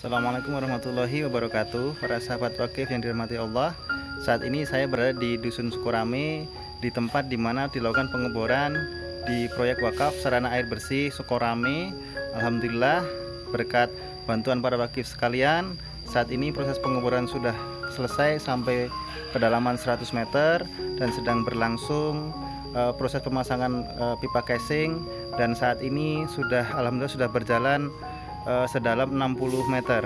Assalamualaikum warahmatullahi wabarakatuh. Para sahabat wakif yang dirahmati Allah Saat ini saya berada di Dusun Sukorame Di tempat di mana dilakukan pengeboran Di proyek wakaf sarana air bersih Sukorame Alhamdulillah berkat bantuan para wakif sekalian Saat ini proses pengeboran sudah selesai sampai kedalaman 100 meter Dan sedang berlangsung uh, proses pemasangan uh, pipa casing. Dan saat ini sudah Alhamdulillah sudah berjalan uh, sedalam 60 meter.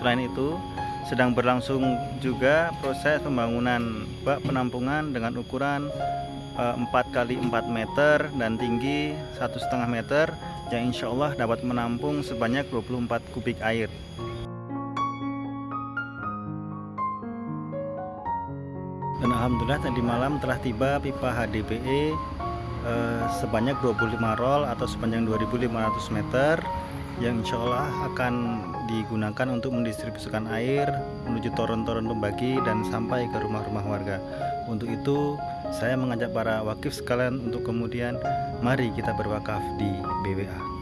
Selain itu, sedang berlangsung juga proses pembangunan bak penampungan dengan ukuran uh, 4 kali 4 meter dan tinggi satu setengah meter yang insya Allah dapat menampung sebanyak 24 kubik air. Dan Alhamdulillah tadi malam telah tiba pipa HDPE eh, sebanyak 25 roll atau sepanjang 2500 meter yang insya Allah akan digunakan untuk mendistribusikan air menuju toron-toron pembagi dan sampai ke rumah-rumah warga. Untuk itu saya mengajak para wakif sekalian untuk kemudian mari kita berwakaf di BWA